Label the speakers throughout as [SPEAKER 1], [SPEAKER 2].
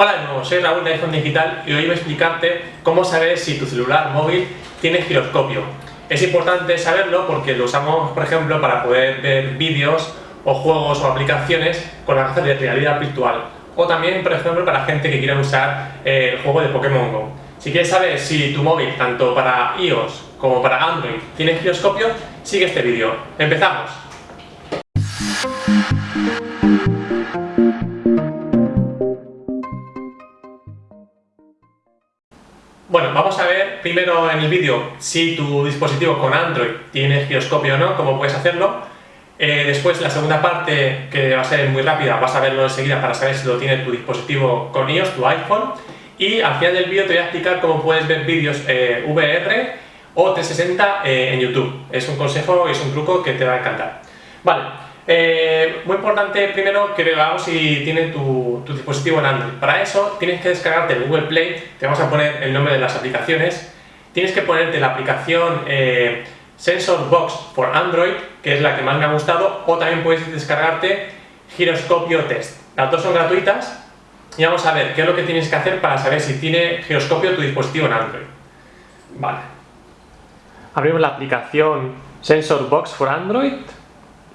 [SPEAKER 1] Hola de nuevo, soy Raúl de iPhone Digital y hoy voy a explicarte cómo saber si tu celular móvil tiene giroscopio. Es importante saberlo porque lo usamos, por ejemplo, para poder ver vídeos o juegos o aplicaciones con gafas de realidad virtual. O también, por ejemplo, para gente que quiera usar eh, el juego de Pokémon GO. Si quieres saber si tu móvil, tanto para iOS como para Android, tiene giroscopio, sigue este vídeo. ¡Empezamos! Bueno, vamos a ver primero en el vídeo si tu dispositivo con Android tiene giroscopio o no, cómo puedes hacerlo. Eh, después, la segunda parte, que va a ser muy rápida, vas a verlo enseguida para saber si lo tiene tu dispositivo con iOS, tu iPhone. Y al final del vídeo te voy a explicar cómo puedes ver vídeos eh, VR o 360 eh, en YouTube. Es un consejo y es un truco que te va a encantar. Vale, eh, muy importante primero que veamos si tiene tu, dispositivo en Android. Para eso tienes que descargarte el Google Play, te vamos a poner el nombre de las aplicaciones, tienes que ponerte la aplicación eh, Sensor for Android, que es la que más me ha gustado, o también puedes descargarte Giroscopio Test. Las dos son gratuitas y vamos a ver qué es lo que tienes que hacer para saber si tiene giroscopio tu dispositivo en Android. Vale. Abrimos la aplicación Sensor Box for Android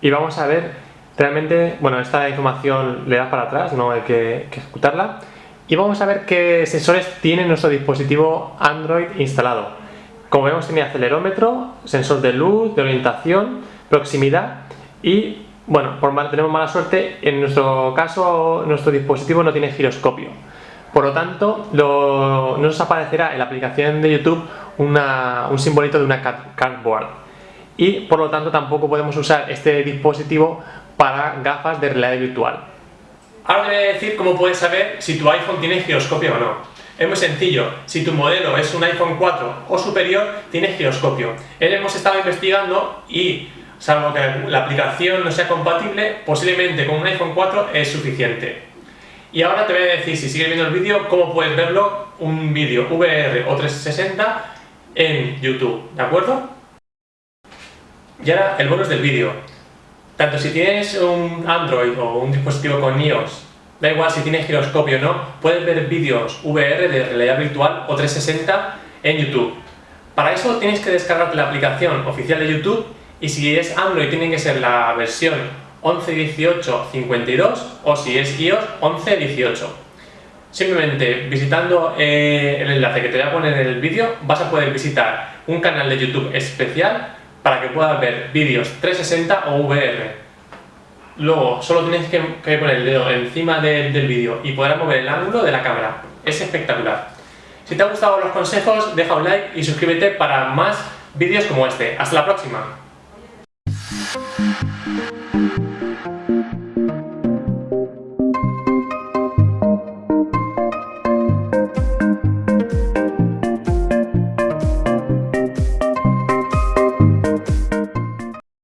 [SPEAKER 1] y vamos a ver realmente, bueno, esta información le das para atrás, no hay que, ejecutarla y vamos a ver qué sensores tiene nuestro dispositivo Android instalado. Como vemos tiene acelerómetro, sensor de luz, de orientación, proximidad y, bueno, por mal, tenemos mala suerte, en nuestro caso nuestro dispositivo no tiene giroscopio. Por lo tanto, no nos aparecerá en la aplicación de YouTube un simbolito de una cardboard y por lo tanto tampoco podemos usar este dispositivo para gafas de realidad virtual. Ahora te voy a decir cómo puedes saber si tu iPhone tiene giroscopio o no. Es muy sencillo, si tu modelo es un iPhone 4 o superior, tiene giroscopio. Él hemos estado investigando y, salvo que la aplicación no sea compatible, posiblemente con un iPhone 4 es suficiente. Y ahora te voy a decir, si sigues viendo el vídeo, cómo puedes verlo, un vídeo VR o 360 en YouTube, ¿de acuerdo? Y ahora el bonus del vídeo. Tanto si tienes un Android o un dispositivo con iOS, da igual si tienes giroscopio o no, puedes ver vídeos VR de realidad virtual o 360 en YouTube. Para eso tienes que descargarte la aplicación oficial de YouTube y si es Android tiene que ser la versión 11.18.52 o si es iOS 11.18. Simplemente visitando eh, el enlace que te voy a poner en el vídeo vas a poder visitar un canal de YouTube especial para que puedas ver vídeos 360 o VR. Luego, solo tienes que, poner el dedo encima del vídeo y podrás mover el ángulo de la cámara. Es espectacular. Si te han gustado los consejos, deja un like y suscríbete para más vídeos como este. ¡Hasta la próxima!